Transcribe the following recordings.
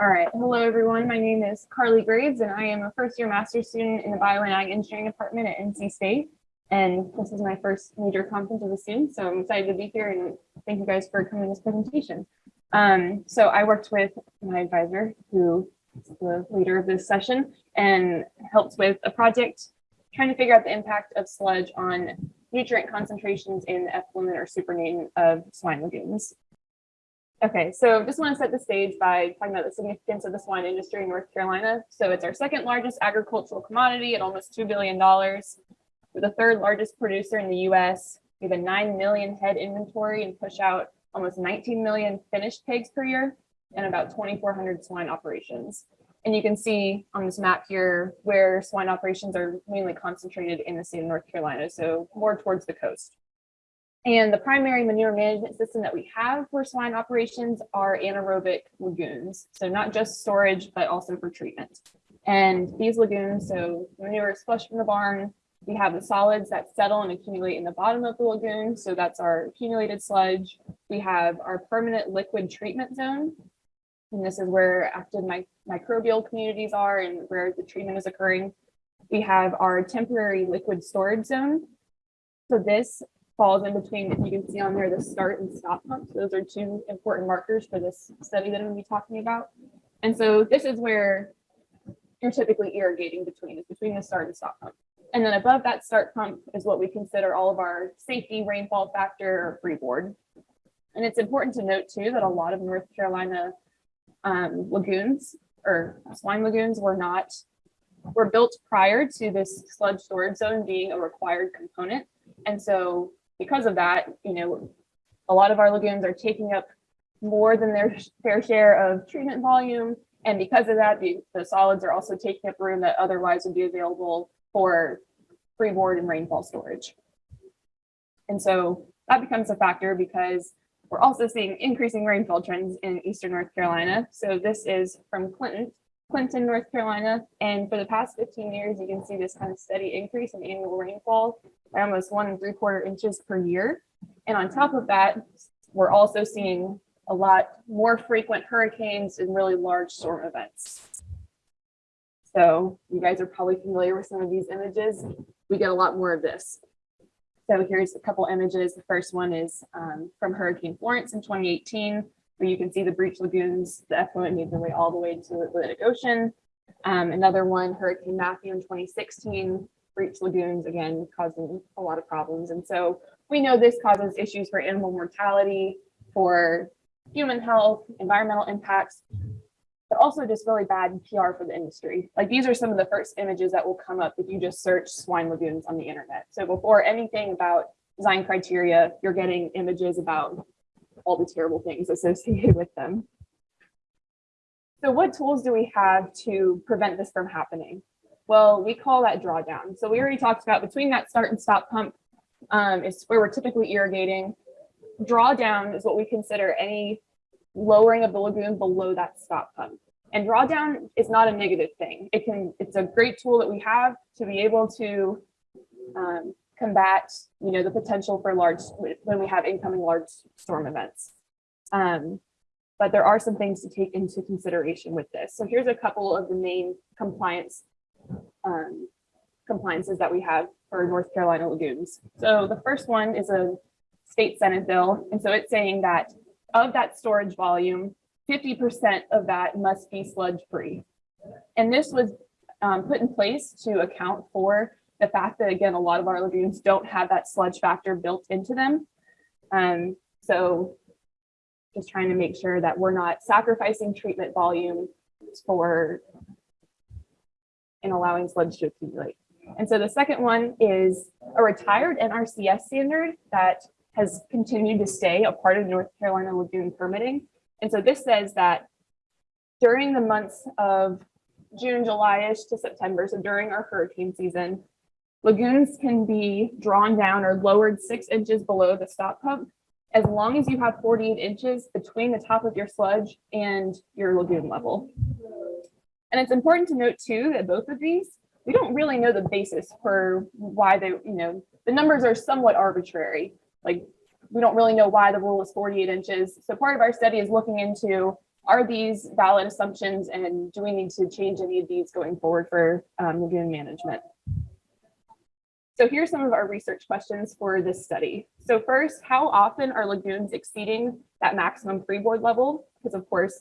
All right. Hello, everyone. My name is Carly Graves, and I am a first year master's student in the Bio and Ag Engineering Department at NC State. And this is my first major conference as a student, so I'm excited to be here and thank you guys for coming to this presentation. Um, so I worked with my advisor, who is the leader of this session, and helped with a project trying to figure out the impact of sludge on nutrient concentrations in the effluent or supernatant of swine lagoons. Okay, so just want to set the stage by talking about the significance of the swine industry in North Carolina. So it's our second largest agricultural commodity at almost $2 billion. We're the third largest producer in the US. We have a 9 million head inventory and push out almost 19 million finished pigs per year and about 2,400 swine operations. And you can see on this map here where swine operations are mainly concentrated in the state of North Carolina, so more towards the coast. And the primary manure management system that we have for swine operations are anaerobic lagoons. So not just storage, but also for treatment. And these lagoons, so manure is flushed from the barn. We have the solids that settle and accumulate in the bottom of the lagoon. So that's our accumulated sludge. We have our permanent liquid treatment zone. And this is where active mi microbial communities are and where the treatment is occurring. We have our temporary liquid storage zone. So this falls in between, if you can see on there, the start and stop pumps. Those are two important markers for this study that I'm gonna be talking about. And so this is where you're typically irrigating between, is between the start and stop pump. And then above that start pump is what we consider all of our safety rainfall factor or freeboard. And it's important to note too that a lot of North Carolina um, lagoons or swine lagoons were not were built prior to this sludge storage zone being a required component. And so because of that, you know, a lot of our lagoons are taking up more than their fair share of treatment volume. And because of that, the, the solids are also taking up room that otherwise would be available for freeboard and rainfall storage. And so that becomes a factor because we're also seeing increasing rainfall trends in Eastern North Carolina. So this is from Clinton, Clinton, North Carolina. And for the past 15 years, you can see this kind of steady increase in annual rainfall by almost one and three quarter inches per year. And on top of that, we're also seeing a lot more frequent hurricanes and really large storm events. So you guys are probably familiar with some of these images. We get a lot more of this. So here's a couple images. The first one is um, from Hurricane Florence in 2018, where you can see the breach lagoons, the effluent made their way all the way to the Atlantic Ocean. Um, another one, Hurricane Matthew in 2016, breach lagoons, again, causing a lot of problems. And so we know this causes issues for animal mortality, for human health, environmental impacts, but also just really bad PR for the industry. Like these are some of the first images that will come up if you just search swine lagoons on the internet. So before anything about design criteria, you're getting images about all the terrible things associated with them. So what tools do we have to prevent this from happening? Well, we call that drawdown. So we already talked about between that start and stop pump um, is where we're typically irrigating. Drawdown is what we consider any lowering of the lagoon below that stop pump. And drawdown is not a negative thing. It can, it's a great tool that we have to be able to um, combat, you know, the potential for large, when we have incoming large storm events. Um, but there are some things to take into consideration with this. So here's a couple of the main compliance um, compliances that we have for North Carolina lagoons. So the first one is a state Senate bill. And so it's saying that of that storage volume, 50% of that must be sludge free. And this was um, put in place to account for the fact that, again, a lot of our lagoons don't have that sludge factor built into them. Um, so just trying to make sure that we're not sacrificing treatment volume for and allowing sludge to accumulate. And so the second one is a retired NRCS standard that has continued to stay a part of North Carolina lagoon permitting. And so this says that during the months of June, July-ish to September, so during our hurricane season, lagoons can be drawn down or lowered six inches below the stop pump as long as you have 48 inches between the top of your sludge and your lagoon level. And it's important to note too that both of these, we don't really know the basis for why they, you know, the numbers are somewhat arbitrary. Like we don't really know why the rule is 48 inches. So part of our study is looking into are these valid assumptions and do we need to change any of these going forward for um, lagoon management? So here's some of our research questions for this study. So first, how often are lagoons exceeding that maximum freeboard level? Because of course,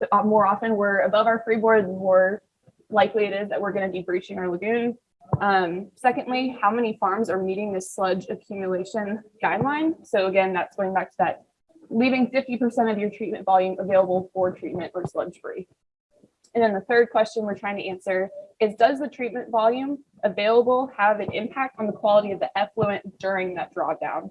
the uh, more often we're above our freeboard, the more likely it is that we're going to be breaching our lagoon. Um, secondly, how many farms are meeting this sludge accumulation guideline? So again, that's going back to that leaving 50% of your treatment volume available for treatment or sludge free. And then the third question we're trying to answer is, does the treatment volume available have an impact on the quality of the effluent during that drawdown?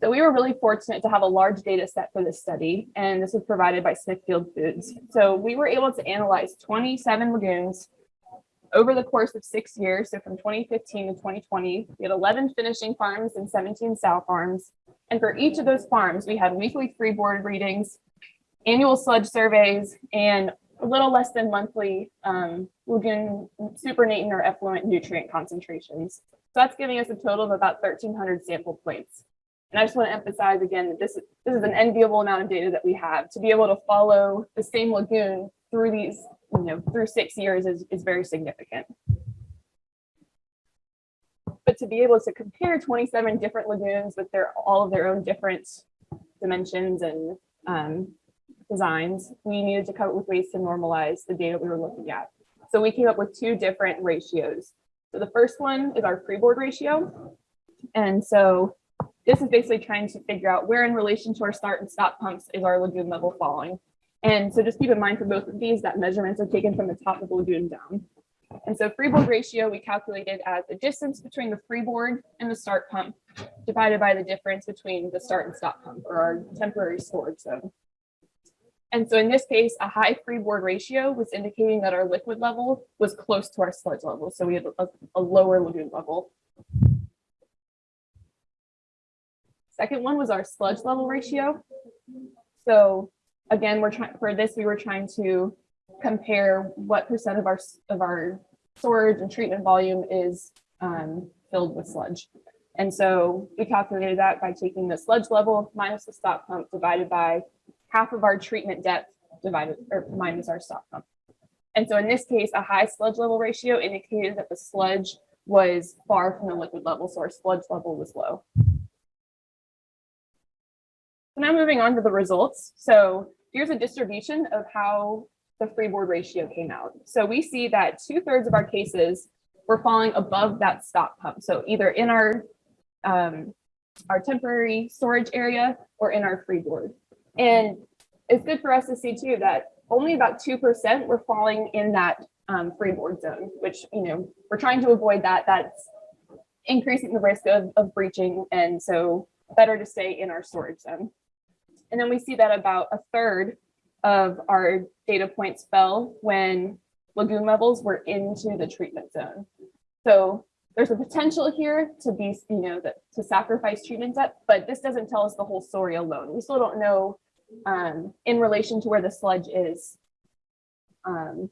So we were really fortunate to have a large data set for this study, and this was provided by Smithfield Foods. So we were able to analyze 27 lagoons over the course of six years, so from 2015 to 2020, we had 11 finishing farms and 17 sow farms. And for each of those farms, we had weekly freeboard readings, annual sludge surveys, and a little less than monthly um, lagoon supernatant or effluent nutrient concentrations. So that's giving us a total of about 1,300 sample points. And I just want to emphasize again that this, this is an enviable amount of data that we have to be able to follow the same lagoon through these, you know, through six years is, is very significant. But to be able to compare 27 different lagoons with their all of their own different dimensions and um, designs, we needed to come up with ways to normalize the data we were looking at. So we came up with two different ratios. So the first one is our freeboard ratio. And so this is basically trying to figure out where in relation to our start and stop pumps is our lagoon level falling. And so just keep in mind for both of these that measurements are taken from the top of the lagoon down. And so freeboard ratio we calculated as the distance between the freeboard and the start pump divided by the difference between the start and stop pump or our temporary storage zone. And so in this case, a high freeboard ratio was indicating that our liquid level was close to our sludge level. So we had a, a lower lagoon level. Second one was our sludge level ratio. So again, we're trying for this, we were trying to compare what percent of our of our storage and treatment volume is um, filled with sludge. And so we calculated that by taking the sludge level minus the stop pump divided by half of our treatment depth divided or minus our stop pump. And so in this case, a high sludge level ratio indicated that the sludge was far from the liquid level, so our sludge level was low. So now moving on to the results. So here's a distribution of how the freeboard ratio came out. So we see that two thirds of our cases were falling above that stop pump. So either in our, um, our temporary storage area or in our freeboard. And it's good for us to see too that only about 2% were falling in that um, freeboard zone, which, you know, we're trying to avoid that. That's increasing the risk of, of breaching. And so better to stay in our storage zone. And then we see that about a third of our data points fell when lagoon levels were into the treatment zone. So there's a potential here to be, you know, that to sacrifice treatment depth, but this doesn't tell us the whole story alone. We still don't know um, in relation to where the sludge is, um,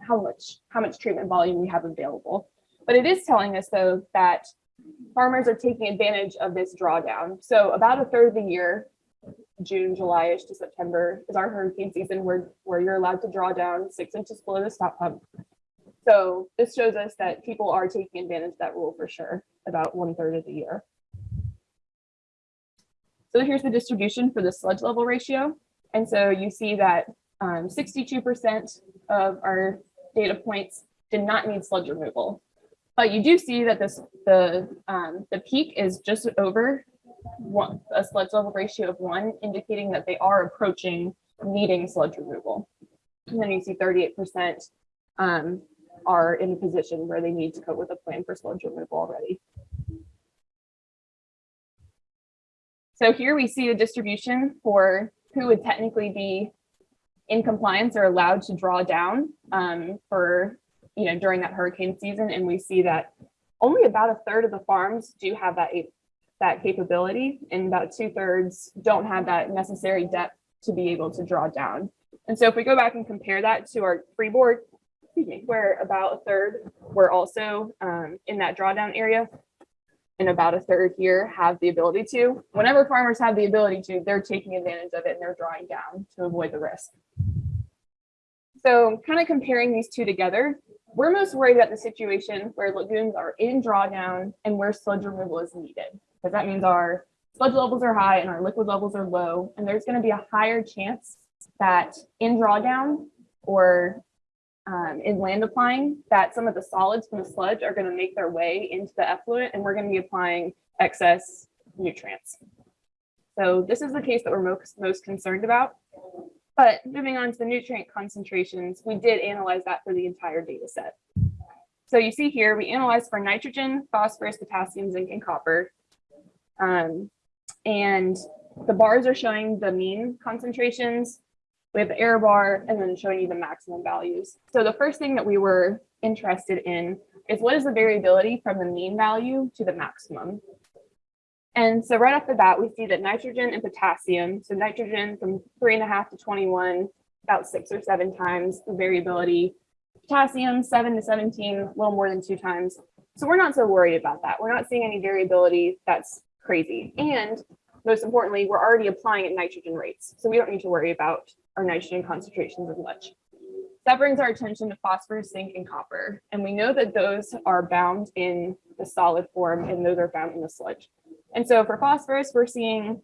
how much how much treatment volume we have available. But it is telling us though that farmers are taking advantage of this drawdown. So about a third of the year, June, July-ish to September is our hurricane season where, where you're allowed to draw down six inches below the stop pump. So this shows us that people are taking advantage of that rule for sure, about one third of the year. So here's the distribution for the sludge level ratio. And so you see that 62% um, of our data points did not need sludge removal. But you do see that this the um, the peak is just over one, a sludge level ratio of one, indicating that they are approaching needing sludge removal. And then you see 38% um, are in a position where they need to come with a plan for sludge removal already. So here we see a distribution for who would technically be in compliance or allowed to draw down um, for, you know, during that hurricane season. And we see that only about a third of the farms do have that that capability and about two thirds don't have that necessary depth to be able to draw down. And so if we go back and compare that to our freeboard, excuse me, where about a third were also um, in that drawdown area, and about a third here have the ability to. Whenever farmers have the ability to, they're taking advantage of it and they're drawing down to avoid the risk. So kind of comparing these two together, we're most worried about the situation where lagoons are in drawdown and where sludge removal is needed. Because that means our sludge levels are high and our liquid levels are low. And there's going to be a higher chance that in drawdown or um, in land applying that some of the solids from the sludge are going to make their way into the effluent and we're going to be applying excess nutrients. So this is the case that we're most, most concerned about. But moving on to the nutrient concentrations, we did analyze that for the entire data set. So you see here, we analyzed for nitrogen, phosphorus, potassium, zinc, and copper. Um, and the bars are showing the mean concentrations we have the error bar and then showing you the maximum values. So the first thing that we were interested in is what is the variability from the mean value to the maximum? And so right off the bat, we see that nitrogen and potassium, so nitrogen from three and a half to 21, about six or seven times the variability. Potassium, seven to 17, a little more than two times. So we're not so worried about that. We're not seeing any variability that's crazy. And most importantly, we're already applying at nitrogen rates. So we don't need to worry about our nitrogen concentrations as much. That brings our attention to phosphorus, zinc, and copper. And we know that those are bound in the solid form and those are found in the sludge. And so for phosphorus, we're seeing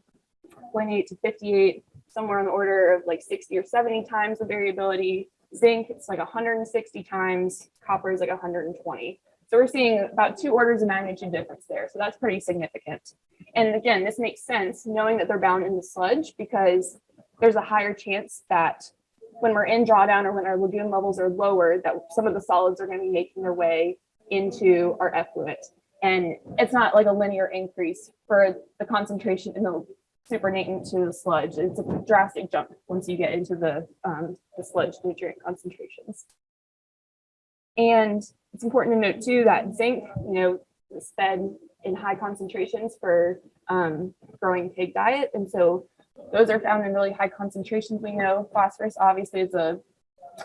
0.8 to 58, somewhere on the order of like 60 or 70 times the variability. Zinc, it's like 160 times, copper is like 120. So we're seeing about two orders of magnitude difference there. So that's pretty significant. And again, this makes sense knowing that they're bound in the sludge because there's a higher chance that when we're in drawdown or when our lagoon levels are lower, that some of the solids are going to be making their way into our effluent. And it's not like a linear increase for the concentration in the supernatant to the sludge. It's a drastic jump once you get into the, um, the sludge nutrient concentrations. And it's important to note too that zinc, you know, is fed in high concentrations for um, growing pig diet. And so those are found in really high concentrations. We know phosphorus obviously is a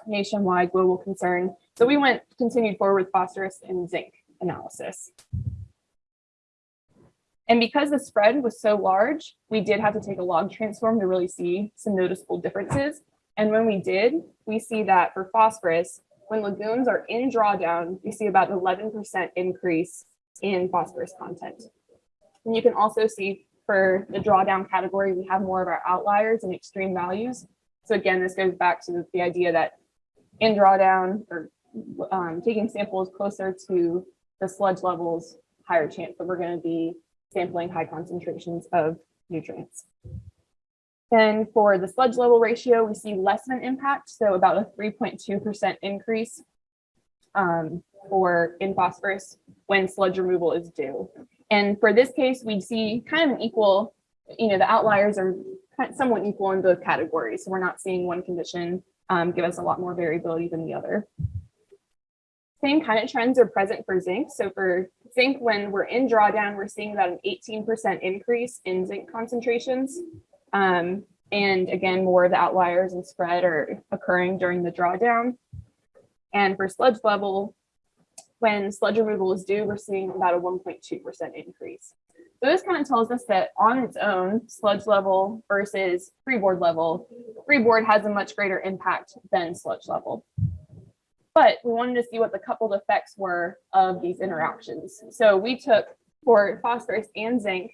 nationwide global concern. So we went continued forward with phosphorus and zinc analysis. And because the spread was so large, we did have to take a log transform to really see some noticeable differences. And when we did, we see that for phosphorus, when lagoons are in drawdown, we see about 11% increase in phosphorus content. And you can also see for the drawdown category, we have more of our outliers and extreme values. So again, this goes back to the idea that in drawdown or um, taking samples closer to the sludge levels, higher chance that we're going to be sampling high concentrations of nutrients. Then for the sludge level ratio, we see less of an impact, so about a 3.2% increase um, for in phosphorus when sludge removal is due. And for this case, we see kind of an equal, you know, the outliers are somewhat equal in both categories. So we're not seeing one condition um, give us a lot more variability than the other. Same kind of trends are present for zinc. So for zinc, when we're in drawdown, we're seeing about an 18% increase in zinc concentrations. Um, and again, more of the outliers and spread are occurring during the drawdown. And for sludge level, when sludge removal is due, we're seeing about a 1.2% increase. So this kind of tells us that on its own, sludge level versus freeboard level, freeboard has a much greater impact than sludge level. But we wanted to see what the coupled effects were of these interactions. So we took for phosphorus and zinc,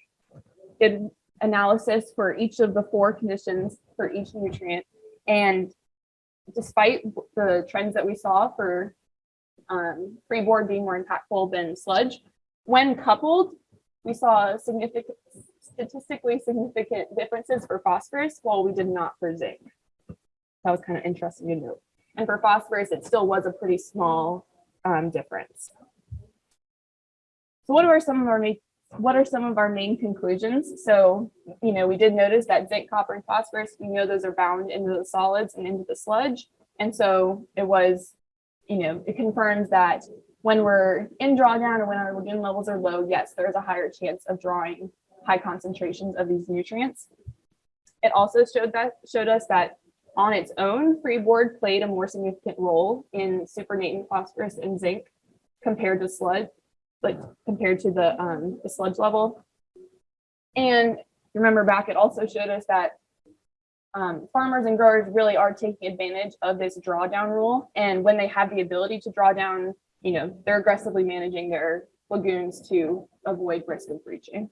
did analysis for each of the four conditions for each nutrient. And despite the trends that we saw for um, freeboard being more impactful than sludge. When coupled, we saw significant, statistically significant differences for phosphorus, while we did not for zinc. That was kind of interesting to note. And for phosphorus, it still was a pretty small um, difference. So what are some of our main what are some of our main conclusions? So, you know, we did notice that zinc, copper, and phosphorus, we know those are bound into the solids and into the sludge. And so it was you know, it confirms that when we're in drawdown or when our lagoon levels are low, yes, there's a higher chance of drawing high concentrations of these nutrients. It also showed that showed us that on its own, freeboard played a more significant role in supernatant phosphorus and zinc compared to sludge, like compared to the, um, the sludge level. And remember back, it also showed us that um, farmers and growers really are taking advantage of this drawdown rule. And when they have the ability to draw down, you know, they're aggressively managing their lagoons to avoid risk of breaching.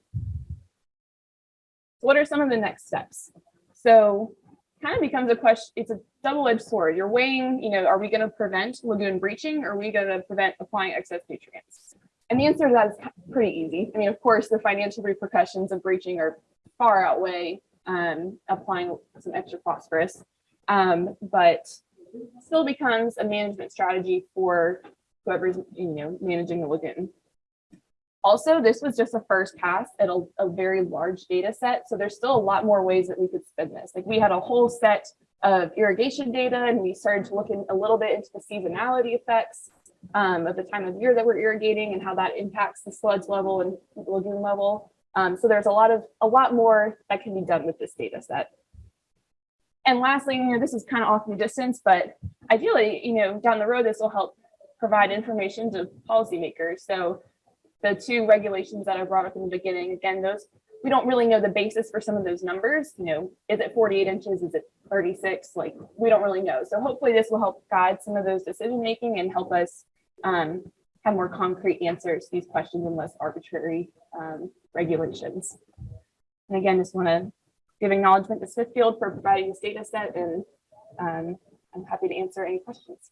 What are some of the next steps? So kind of becomes a question, it's a double-edged sword. You're weighing, you know, are we going to prevent lagoon breaching? Or are we going to prevent applying excess nutrients? And the answer to that is pretty easy. I mean, of course, the financial repercussions of breaching are far outweigh um, applying some extra phosphorus, um, but still becomes a management strategy for whoever's you know managing the lagoon. Also, this was just a first pass at a, a very large data set, so there's still a lot more ways that we could spin this. Like we had a whole set of irrigation data, and we started to look in a little bit into the seasonality effects um, of the time of year that we're irrigating and how that impacts the sludge level and lagoon level. Um, so there's a lot of a lot more that can be done with this data set. And lastly, you know, this is kind of off in the distance, but ideally, you know, down the road, this will help provide information to policymakers. So the two regulations that I brought up in the beginning, again, those we don't really know the basis for some of those numbers. You know, is it 48 inches? Is it 36? Like we don't really know. So hopefully this will help guide some of those decision making and help us um, have more concrete answers to these questions and less arbitrary um, regulations. And again, just want to give acknowledgement to Smithfield for providing this data set and um, I'm happy to answer any questions.